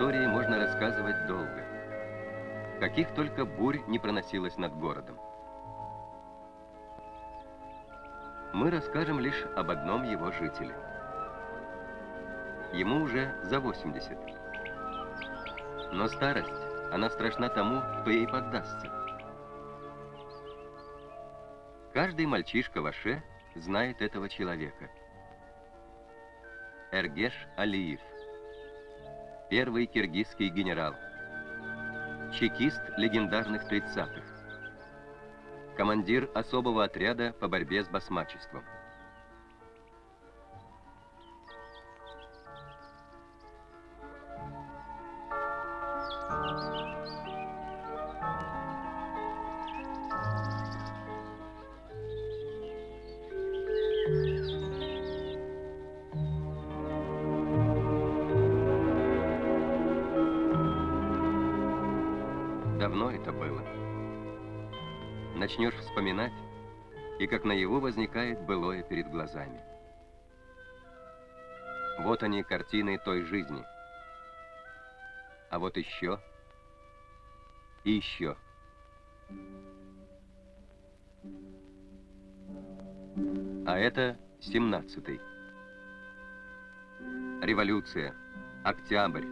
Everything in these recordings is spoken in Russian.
истории можно рассказывать долго. Каких только бурь не проносилось над городом. Мы расскажем лишь об одном его жителе. Ему уже за 80. Но старость, она страшна тому, кто ей поддастся. Каждый мальчишка в Аше знает этого человека. Эргеш Алиев. Первый киргизский генерал. Чекист легендарных 30-х. Командир особого отряда по борьбе с басмачеством. Давно это было. Начнешь вспоминать, и как наяву возникает былое перед глазами. Вот они, картины той жизни. А вот еще и еще. А это семнадцатый. Революция, октябрь,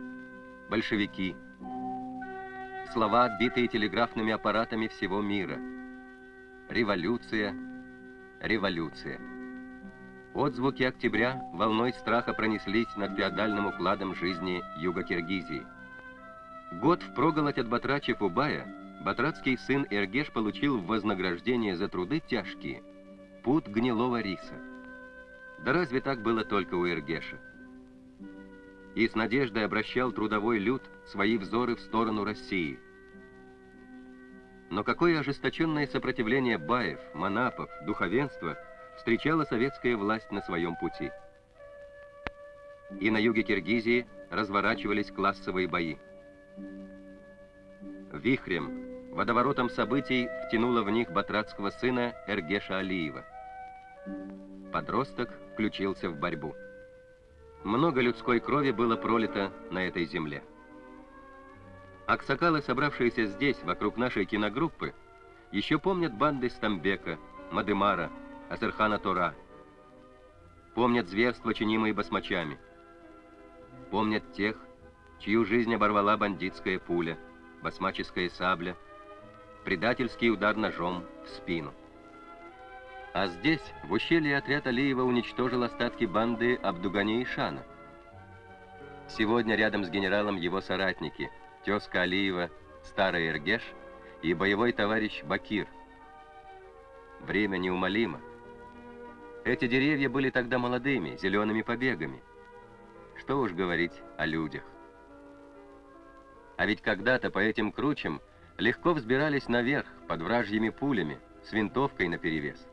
большевики – слова, отбитые телеграфными аппаратами всего мира. Революция, революция. Отзвуки октября волной страха пронеслись над феодальным укладом жизни Юга Киргизии. Год впроголодь от Батрача Фубая батратский сын Эргеш получил в вознаграждение за труды тяжкие пуд гнилого риса. Да разве так было только у Эргеша? И с надеждой обращал трудовой люд свои взоры в сторону России. Но какое ожесточенное сопротивление баев, манапов, духовенства встречала советская власть на своем пути. И на юге Киргизии разворачивались классовые бои. Вихрем, водоворотом событий втянуло в них батратского сына Эргеша Алиева. Подросток включился в борьбу. Много людской крови было пролито на этой земле. Аксакалы, собравшиеся здесь, вокруг нашей киногруппы, еще помнят банды Стамбека, Мадымара, Асерхана Тора. Помнят зверства, чинимые басмачами. Помнят тех, чью жизнь оборвала бандитская пуля, басмаческая сабля, предательский удар ножом в спину. А здесь, в ущелье, отряд Алиева уничтожил остатки банды Абдугани и Шана. Сегодня рядом с генералом его соратники – тезка Алиева, старый Эргеш и боевой товарищ Бакир. Время неумолимо. Эти деревья были тогда молодыми, зелеными побегами. Что уж говорить о людях. А ведь когда-то по этим кручам легко взбирались наверх под вражьими пулями, с винтовкой наперевес.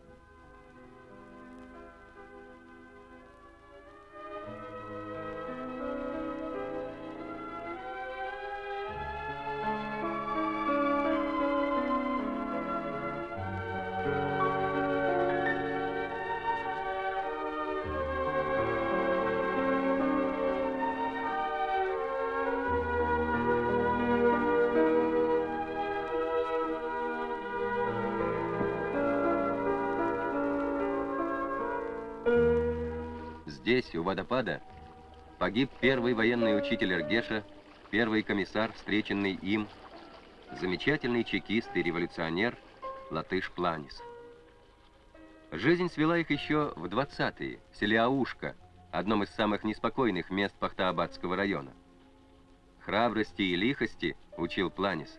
Здесь, у водопада, погиб первый военный учитель Эргеша, первый комиссар, встреченный им, замечательный чекист и революционер Латыш Планис. Жизнь свела их еще в 20-е, в селе Аушка, одном из самых неспокойных мест Пахтаабадского района. Храбрости и лихости, учил Планис,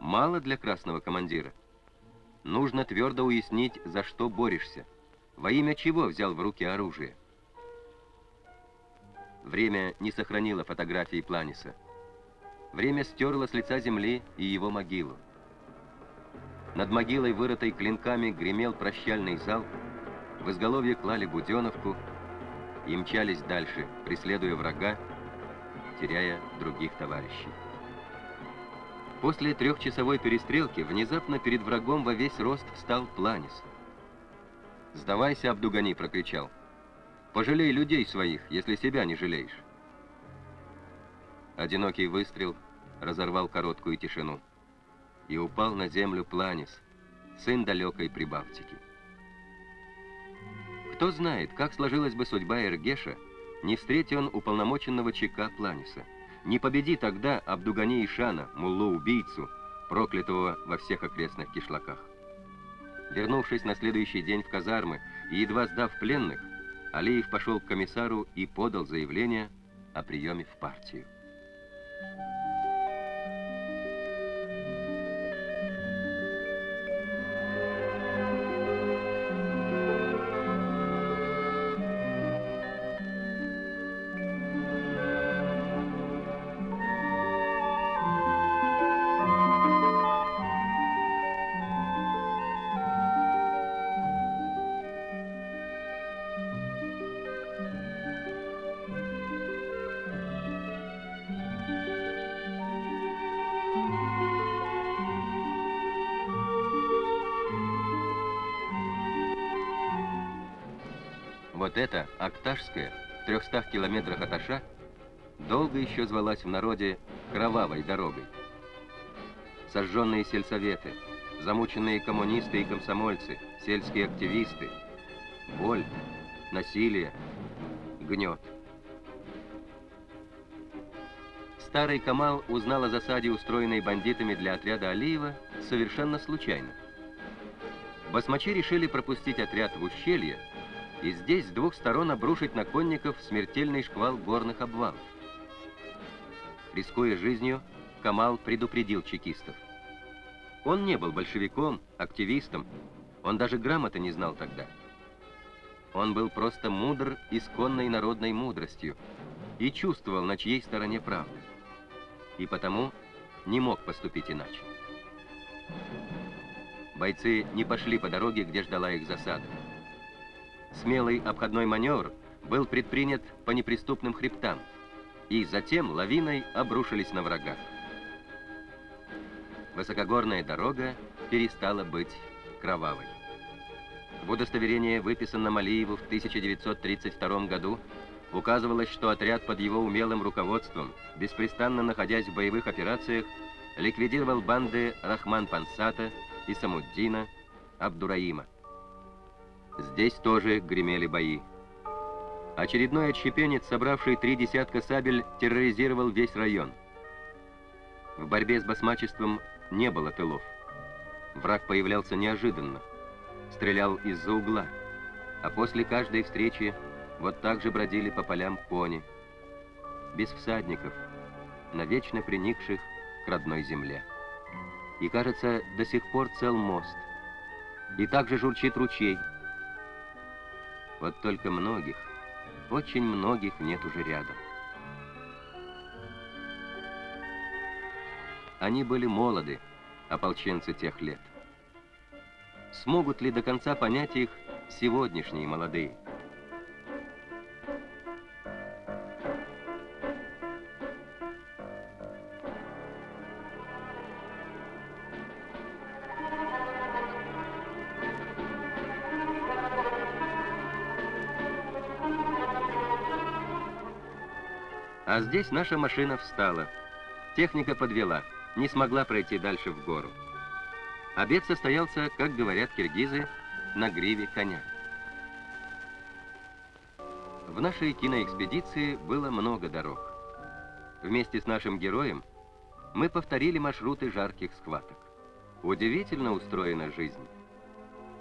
мало для красного командира. Нужно твердо уяснить, за что борешься, во имя чего взял в руки оружие. Время не сохранило фотографии Планиса. Время стерло с лица земли и его могилу. Над могилой, вырытой клинками, гремел прощальный зал, в изголовье клали буденовку и мчались дальше, преследуя врага, теряя других товарищей. После трехчасовой перестрелки внезапно перед врагом во весь рост встал Планис. «Сдавайся, Абдугани!» — прокричал. Пожалей людей своих, если себя не жалеешь. одинокий выстрел разорвал короткую тишину. И упал на землю Планис, сын далекой Прибалтики. Кто знает, как сложилась бы судьба Эргеша, не встретил он уполномоченного ЧК Планиса. Не победи тогда Абдугани Ишана, муллу-убийцу, проклятого во всех окрестных кишлаках. Вернувшись на следующий день в казармы и едва сдав пленных, Алиев пошел к комиссару и подал заявление о приеме в партию. Вот эта Акташская, в 300 километрах от Аша, долго еще звалась в народе «кровавой дорогой». Сожженные сельсоветы, замученные коммунисты и комсомольцы, сельские активисты, боль, насилие, гнет. Старый Камал узнал о засаде, устроенной бандитами для отряда Алиева, совершенно случайно. Басмачи решили пропустить отряд в ущелье, и здесь с двух сторон обрушить на конников смертельный шквал горных обвалов. Рискуя жизнью, Камал предупредил чекистов. Он не был большевиком, активистом, он даже грамоты не знал тогда. Он был просто мудр исконной народной мудростью и чувствовал, на чьей стороне правда. И потому не мог поступить иначе. Бойцы не пошли по дороге, где ждала их засада. Смелый обходной маневр был предпринят по неприступным хребтам, и затем лавиной обрушились на врага. Высокогорная дорога перестала быть кровавой. В удостоверении, выписанном Алиеву в 1932 году, указывалось, что отряд под его умелым руководством, беспрестанно находясь в боевых операциях, ликвидировал банды Рахман Пансата и Самуддина Абдураима. Здесь тоже гремели бои. Очередной отщепенец, собравший три десятка сабель, терроризировал весь район. В борьбе с басмачеством не было тылов. Враг появлялся неожиданно, стрелял из-за угла, а после каждой встречи вот так же бродили по полям кони, без всадников, навечно приникших к родной земле. И, кажется, до сих пор цел мост. И также журчит ручей, вот только многих, очень многих нет уже рядом. Они были молоды, ополченцы тех лет. Смогут ли до конца понять их сегодняшние молодые? А здесь наша машина встала. Техника подвела, не смогла пройти дальше в гору. Обед состоялся, как говорят киргизы, на гриве коня. В нашей киноэкспедиции было много дорог. Вместе с нашим героем мы повторили маршруты жарких схваток. Удивительно устроена жизнь.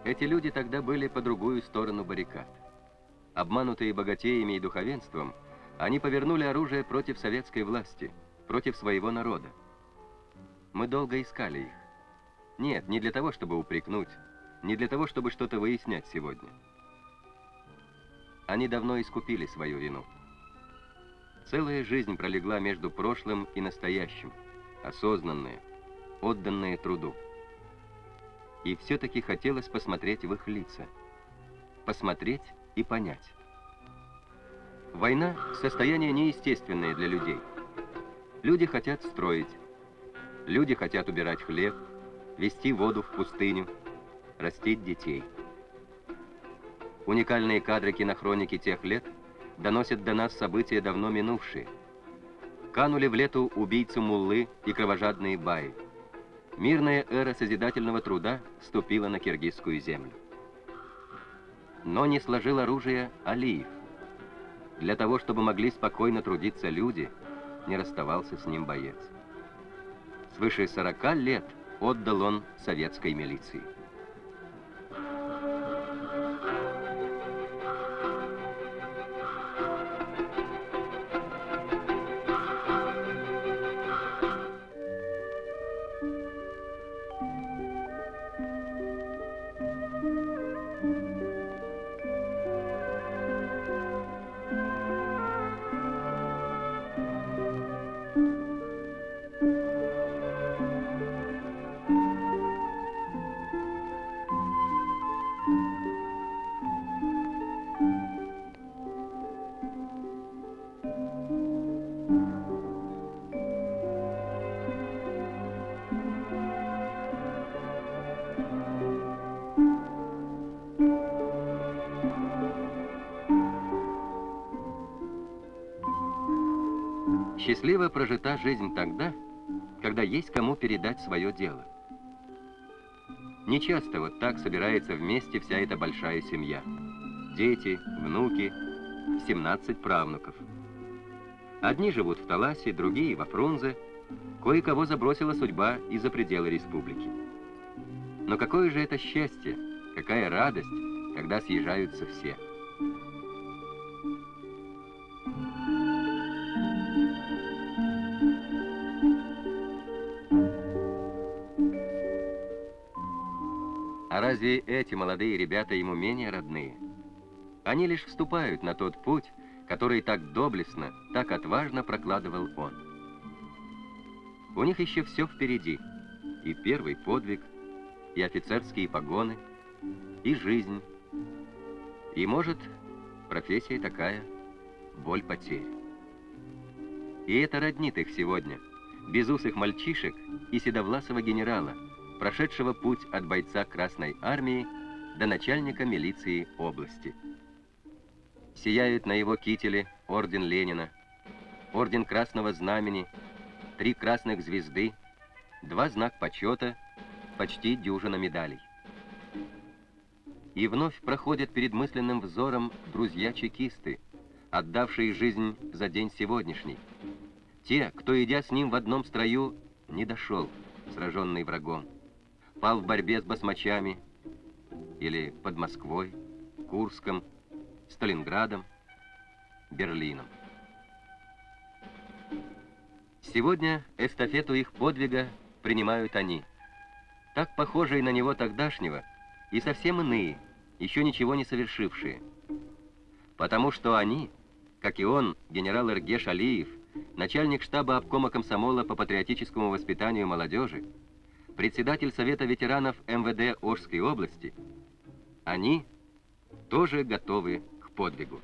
Эти люди тогда были по другую сторону баррикад. Обманутые богатеями и духовенством – они повернули оружие против советской власти, против своего народа. Мы долго искали их. Нет, не для того, чтобы упрекнуть, не для того, чтобы что-то выяснять сегодня. Они давно искупили свою вину. Целая жизнь пролегла между прошлым и настоящим, осознанные, отданные труду. И все-таки хотелось посмотреть в их лица. Посмотреть и понять. Война – состояние неестественное для людей. Люди хотят строить. Люди хотят убирать хлеб, вести воду в пустыню, растить детей. Уникальные кадры кинохроники тех лет доносят до нас события давно минувшие. канули в лету убийцу Муллы и кровожадные баи. Мирная эра созидательного труда ступила на киргизскую землю. Но не сложил оружие Алиев. Для того, чтобы могли спокойно трудиться люди, не расставался с ним боец. Свыше 40 лет отдал он советской милиции. Счастливо прожита жизнь тогда, когда есть кому передать свое дело. Не часто вот так собирается вместе вся эта большая семья. Дети, внуки, 17 правнуков. Одни живут в Таласе, другие во Фрунзе, кое-кого забросила судьба и за пределы республики. Но какое же это счастье, какая радость, когда съезжаются все. Разве эти молодые ребята ему менее родные? Они лишь вступают на тот путь, который так доблестно, так отважно прокладывал он. У них еще все впереди. И первый подвиг, и офицерские погоны, и жизнь. И, может, профессия такая — боль потерь. И это роднит их сегодня, безусых мальчишек и седовласого генерала — прошедшего путь от бойца Красной Армии до начальника милиции области. Сияют на его кителе орден Ленина, орден Красного Знамени, три красных звезды, два знак почета, почти дюжина медалей. И вновь проходят перед мысленным взором друзья-чекисты, отдавшие жизнь за день сегодняшний. Те, кто, идя с ним в одном строю, не дошел, сраженный врагом пал в борьбе с басмачами или под Москвой, Курском, Сталинградом, Берлином. Сегодня эстафету их подвига принимают они, так похожие на него тогдашнего и совсем иные, еще ничего не совершившие. Потому что они, как и он, генерал Эргеш Алиев, начальник штаба обкома комсомола по патриотическому воспитанию молодежи, председатель Совета ветеранов МВД Ожской области, они тоже готовы к подвигу.